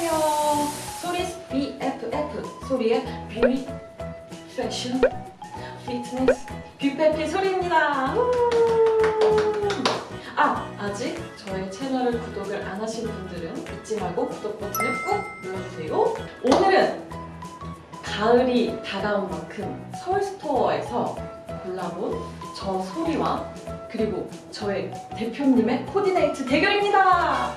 안녕하세요. Sori's BFF 소리의 뷰티 패션 피트니스 뷰페피 소리입니다. 우! 아 아직 저의 채널을 구독을 안 하신 분들은 잊지 말고 구독 버튼을 꾹 눌러주세요. 오늘은 가을이 다가온 만큼 서울스토어에서 골라본 저 소리와 그리고 저의 대표님의 coordinate 대결입니다.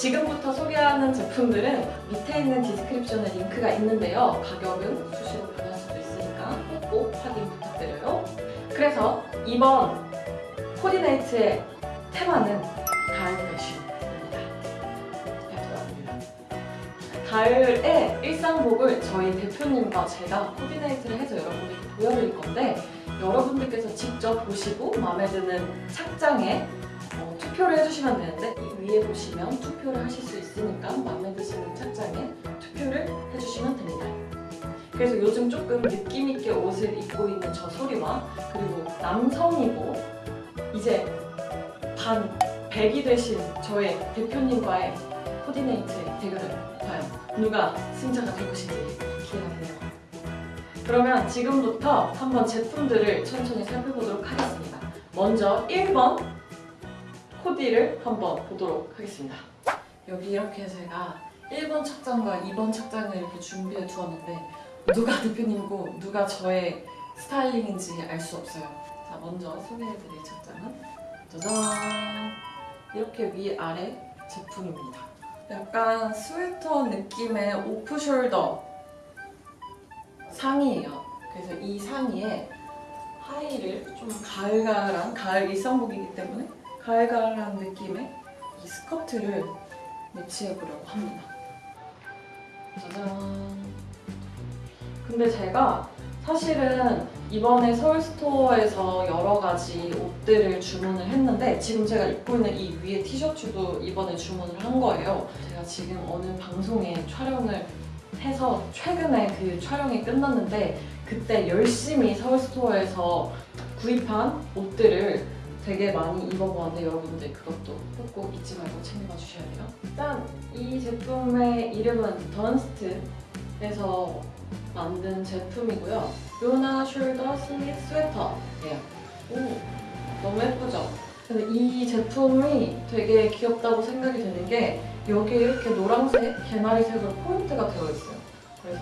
지금부터 소개하는 제품들은 밑에 있는 description에 링크가 있는데요. 가격은 수시로 변할 수도 있으니까 꼭 확인 부탁드려요. 그래서 이번 coordinate의 테마는 가을 패션입니다. 가을의 일상복을 저희 대표님과 제가 coordinate를 해서 여러분에게 보여드릴 건데 여러분들께서 직접 보시고 마음에 드는 착장에 어, 투표를 해주시면 되는데 이 위에 보시면 투표를 하실 수 있으니까 마음에 드시는 착장에 투표를 해주시면 됩니다. 그래서 요즘 조금 느낌있게 옷을 입고 있는 저 소리와 그리고 남성이고 이제 반 100이 되신 저의 대표님과의 코디네이트의 대결을 과연 누가 승자가 될 것인지 기대가 되네요. 그러면 지금부터 한번 제품들을 천천히 살펴보도록 하겠습니다. 먼저 1번 코디를 한번 보도록 하겠습니다. 여기 이렇게 제가 1번 착장과 2번 착장을 이렇게 준비해 두었는데 누가 대표님이고 누가 저의 스타일링인지 알 수 없어요. 자, 먼저 소개해드릴 착장은 짜잔! 이렇게 위아래 제품입니다. 약간 스웨터 느낌의 오프숄더 상의예요. 그래서 이 상의에 하의를 좀 가을가을한 가을 일상복이기 때문에 가을가을한 느낌의 이 스커트를 매치해보려고 합니다. 짜잔. 근데 제가 사실은 이번에 서울스토어에서 여러 가지 옷들을 주문을 했는데 지금 제가 입고 있는 이 위에 티셔츠도 이번에 주문을 한 거예요. 제가 지금 어느 방송에 촬영을 해서 최근에 그 촬영이 끝났는데 그때 열심히 서울스토어에서 구입한 옷들을 되게 많이 입어보았는데 여러분들 그것도 꼭꼭 잊지 말고 챙겨봐 주셔야 돼요. 일단 이 제품의 이름은 던스트에서 만든 제품이고요. 루나 숄더 슬릿 스웨터예요. 오, 너무 예쁘죠? 근데 이 제품이 되게 귀엽다고 생각이 드는 게 여기에 이렇게 노란색, 개나리색으로 포인트가 되어 있어요. 그래서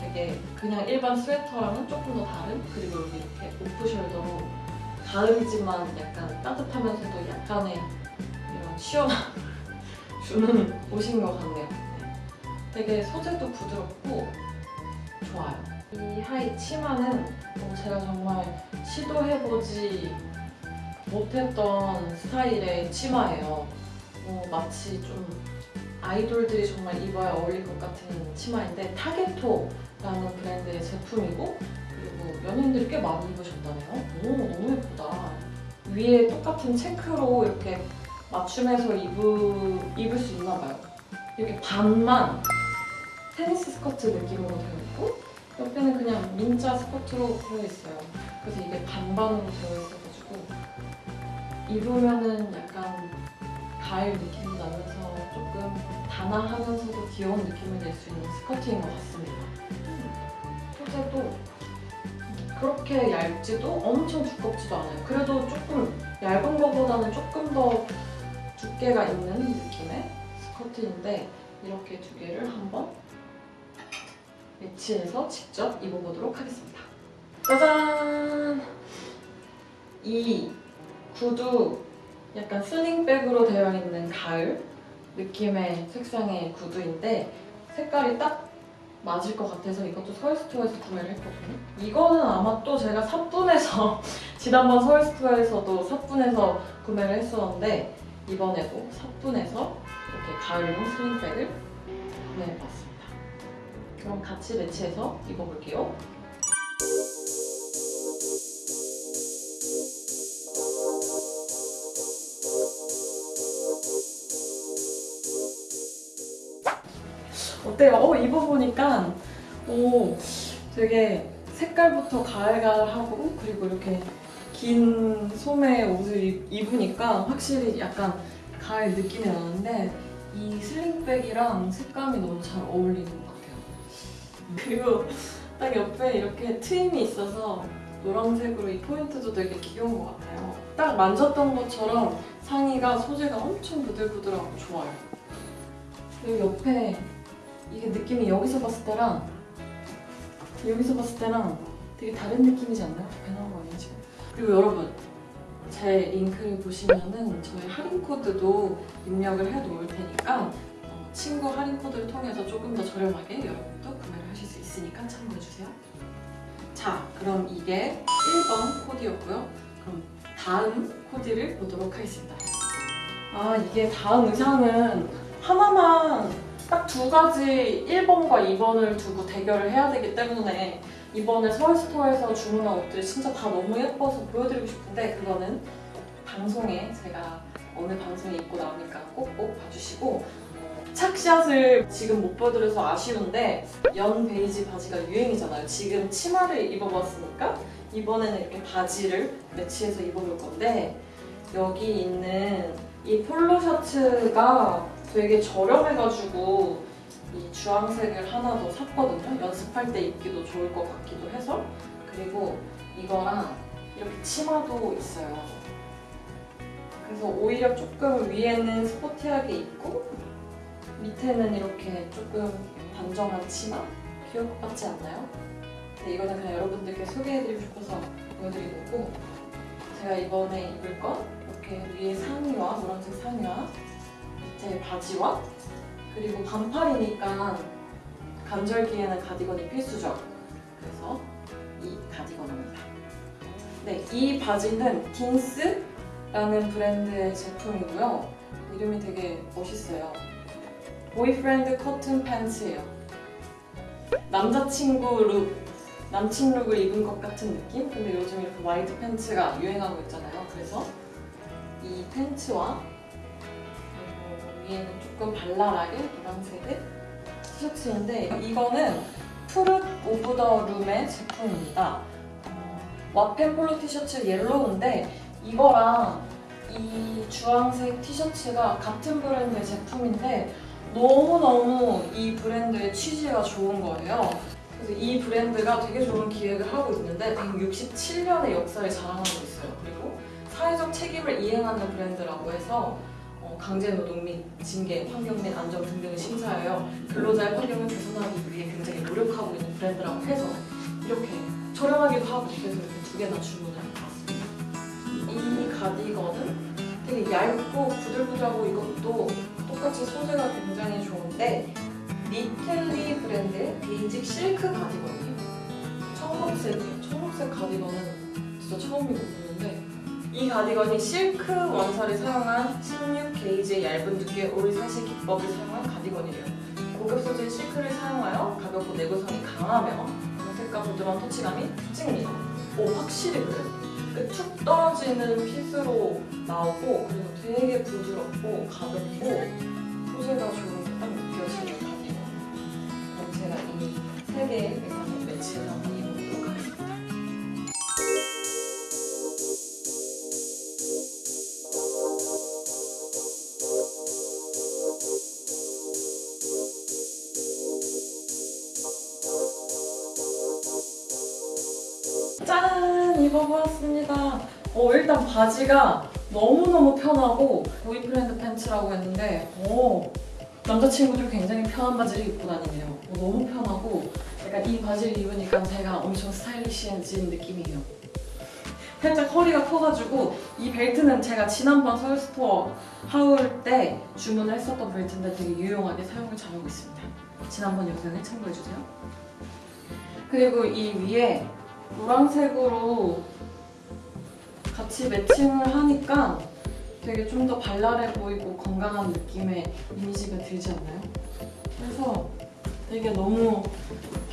되게 그냥 일반 스웨터랑은 조금 더 다른 그리고 여기 이렇게 off shoulder로 가을이지만 약간 따뜻하면서도 약간의 이런 시원함 주는 옷인 것 같네요. 네. 되게 소재도 부드럽고 좋아요. 이 하이 치마는 어, 제가 정말 시도해보지 못했던 스타일의 치마예요. 어, 마치 좀 아이돌들이 정말 입어야 어울릴 것 같은 치마인데 타게토라는 브랜드의 제품이고 그리고 연예인들이 꽤 많이 입으셨다네요. 오 너무 예쁘다. 위에 똑같은 체크로 이렇게 맞춤해서 입을, 입을 수 있나 봐요. 이렇게 반만 테니스 스커트 느낌으로 되어 있고 옆에는 그냥 민자 스커트로 되어 있어요. 그래서 이게 반반으로 되어 있어가지고 입으면은 약간 가을 느낌이 나면서 조금 단아하면서도 귀여운 느낌을 낼 수 있는 스커트인 것 같습니다. 소재도 그렇게 얇지도 엄청 두껍지도 않아요. 그래도 조금 얇은 것보다는 조금 더 두께가 있는 느낌의 스커트인데 이렇게 두 개를 한번 매치해서 직접 입어보도록 하겠습니다. 짜잔! 이 구두 약간 슬링백으로 되어 있는 가을 느낌의 색상의 구두인데 색깔이 딱 맞을 것 같아서 이것도 서울스토어에서 구매를 했거든요. 이거는 아마 또 제가 삿분에서 지난번 서울스토어에서도 삿분에서 구매를 했었는데 이번에도 삿분에서 이렇게 가을용 슬링백을 구매해봤습니다. 그럼 같이 매치해서 입어볼게요. 어때요? 어, 입어보니까 오, 되게 색깔부터 가을가을하고 그리고 이렇게 긴 소매 옷을 입- 입으니까 확실히 약간 가을 느낌이 나는데 이 슬링백이랑 색감이 너무 잘 어울리는 것 같아요. 그리고 딱 옆에 이렇게 트임이 있어서 노란색으로 이 포인트도 되게 귀여운 것 같아요. 딱 만졌던 것처럼 상의가 소재가 엄청 부들부들하고 좋아요. 그리고 옆에 이게 느낌이 여기서 봤을 때랑 여기서 봤을 때랑 되게 다른 느낌이지 않나요? 배나온 거 아니야 지금? 그리고 여러분 제 링크를 보시면은 저희 할인 코드도 입력을 해 놓을 테니까 어, 친구 할인 코드를 통해서 조금 더 저렴하게 여러분도 구매를 하실 수 있으니까 참고해 주세요. 자, 그럼 이게 1번 코디였고요. 그럼 다음 코디를 보도록 하겠습니다. 아, 이게 다음 의상은 하나만 딱 두 가지 1번과 2번을 두고 대결을 해야 되기 때문에 이번에 서울스토어에서 주문한 옷들이 진짜 다 너무 예뻐서 보여드리고 싶은데 그거는 방송에 제가 어느 방송에 입고 나오니까 꼭꼭 봐주시고 어, 착샷을 지금 못 보여드려서 아쉬운데 연 베이지 바지가 유행이잖아요. 지금 치마를 입어봤으니까 이번에는 이렇게 바지를 매치해서 입어볼 건데 여기 있는 이 폴로 셔츠가 되게 저렴해가지고 이 주황색을 하나 더 샀거든요. 연습할 때 입기도 좋을 것 같기도 해서 그리고 이거랑 이렇게 치마도 있어요. 그래서 오히려 조금 위에는 스포티하게 입고 밑에는 이렇게 조금 단정한 치마? 귀여울 것 같지 않나요? 근데 이거는 그냥 여러분들께 소개해드리고 싶어서 보여드린 거고 제가 이번에 입을 건 이렇게 위에 상의와 노란색 상의와 밑에 바지와 그리고 반팔이니까 간절기에는 가디건이 필수죠. 그래서 이 가디건입니다. 네, 이 바지는 딘스라는 브랜드의 제품이고요. 이름이 되게 멋있어요. boyfriend cotton pants예요. 남자친구 look, 남친 look을 입은 것 같은 느낌? 근데 요즘 이렇게 wide pants가 유행하고 있잖아요. 그래서 이 pants와 위에는 조금 발랄하게 노란색의 티셔츠인데 이거는 Fruit of the Loom의 제품입니다. 어, 와펜 polo 티셔츠 yellow인데 이거랑 이 주황색 티셔츠가 같은 브랜드의 제품인데 너무너무 이 브랜드의 취지가 좋은 거예요. 그래서 이 브랜드가 되게 좋은 기획을 하고 있는데 167년의 역사를 자랑하고 있어요. 그리고 사회적 책임을 이행하는 브랜드라고 해서 어, 강제노동 및 징계, 환경 및 안전 등등을 심사하여 근로자의 환경을 개선하기 위해 굉장히 노력하고 있는 브랜드라고 해서 이렇게 저렴하기도 하고 그래서 이렇게 두 개나 주문을 해봤습니다. 이 가디건은 되게 얇고 부들부들하고 이것도 똑같이 소재가 굉장히 좋은데 니틀리 브랜드의 basic 실크 가디건이에요. 청록색이에요. 청록색 가디건은 진짜 처음이거든요. 이 가디건이 실크 원사를 사용한 16게이지의 얇은 두께 올사시 기법을 사용한 가디건이래요. 고급 소재 실크를 사용하여 가볍고 내구성이 강하며 광택과 부드러운 터치감이 특징입니다. 오 확실히 그래요. 그툭 떨어지는 핏으로 나오고 그리고 되게 부드럽고 가볍고 소재가 좋은 게 딱 느껴지는 가디건. 제가 이 세 개의 매치해서 한번 어, 일단 바지가 너무너무 편하고 보이프렌드 팬츠라고 했는데 어, 남자친구들 굉장히 편한 바지를 입고 다니네요. 어, 너무 편하고 약간 이 바지를 입으니까 제가 엄청 스타일리시해진 느낌이에요. 살짝 허리가 커가지고 이 벨트는 제가 지난번 서울스토어 하울 때 주문을 했었던 벨트인데 되게 유용하게 사용을 잘하고 있습니다. 지난번 영상을 참고해주세요. 그리고 이 위에 노란색으로 같이 매칭을 하니까 되게 좀 더 발랄해 보이고 건강한 느낌의 이미지가 들지 않나요? 그래서 되게 너무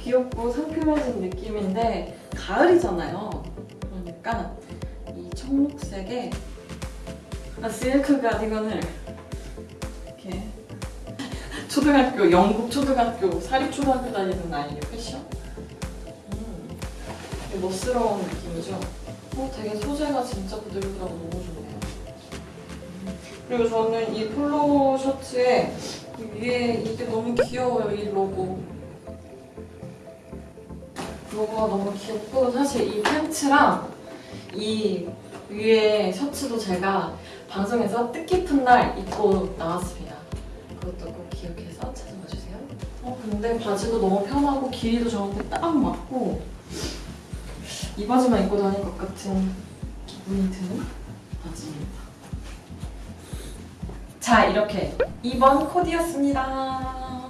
귀엽고 상큼해진 느낌인데 가을이잖아요. 그러니까 이 청록색의 아, 실크 가디건을 이렇게 초등학교, 영국 초등학교, 사립초등학교 다니는 아이의 패션 음, 멋스러운 느낌이죠. 어, 되게 소재가 진짜 부들부들하고 너무 좋네요. 음. 그리고 저는 이 폴로 셔츠에 이 위에 이게 너무 귀여워요, 이 로고. 로고가 너무 귀엽고 사실 이 팬츠랑 이 위에 셔츠도 제가 방송에서 뜻깊은 날 입고 나왔습니다. 그것도 꼭 기억해서 찾아봐 주세요. 어 근데 바지도 너무 편하고 길이도 저한테 딱 맞고 이 바지만 입고 다닐 것 같은 기분이 드는 바지입니다. 자 이렇게 2번 코디였습니다.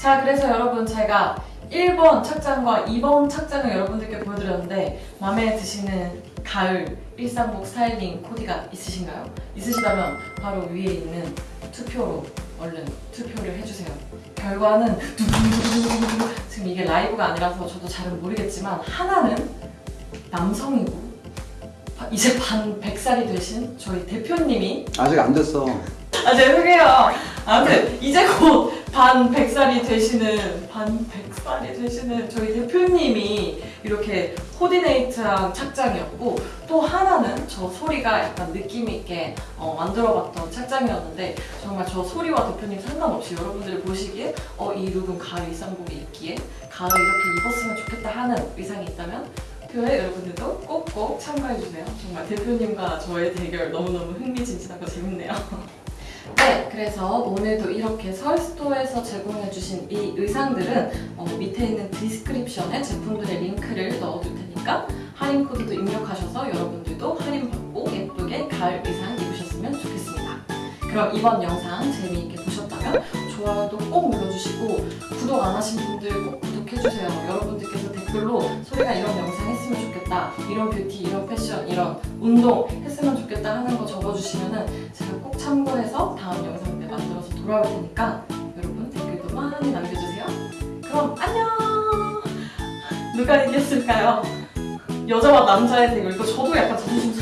자 그래서 여러분 제가 1번 착장과 2번 착장을 여러분들께 보여드렸는데 마음에 드시는 가을 일상복 스타일링 코디가 있으신가요? 있으시다면 바로 위에 있는 투표로 얼른 투표를 해주세요. 결과는 두두두두두두. 지금 이게 라이브가 아니라서 저도 잘은 모르겠지만 하나는 남성이고 바- 이제 반 100살이 되신 저희 대표님이 아직 안 됐어. 아 죄송해요. 아무튼 이제 곧 반 100살이 되시는 반 100살이 되시는 저희 대표님이 이렇게 코디네이트한 착장이었고 또 하나는 저 소리가 약간 느낌 있게 어, 만들어봤던 착장이었는데 정말 저 소리와 대표님 상관없이 여러분들이 보시기에 어, 이 look은 가을 일상복이 있기에 가을에 이렇게 입었으면 좋겠다 하는 의상이 있다면 투표에 여러분들도 꼭꼭 참가해주세요. 정말 대표님과 저의 대결 너무너무 흥미진진하고 재밌네요. 네, 그래서 오늘도 이렇게 서울스토어에서 제공해주신 이 의상들은 어, 밑에 있는 description에 제품들의 링크를 넣어둘 테니까 할인 코드도 입력하셔서 여러분들도 할인 받고 예쁘게 가을 의상 입으셨으면 좋겠습니다. 그럼 이번 영상 재미있게 보셨다면 좋아요도 꼭 눌러주시고 구독 안 하신 분들 꼭 구독해주세요. 여러분들께서 댓글로 소리가 이런 영상 했으면 좋겠다, 이런 뷰티, 이런 패션, 이런 운동 했으면 좋겠다 하는 거 적어주시면 은 제가 꼭 참고해서 다음 영상 때 만들어서 돌아올 테니까 여러분 댓글도 많이 남겨주세요. 그럼 안녕! 누가 이겼을까요? 여자와 남자의 대결. 이거 저도 약간 자존심!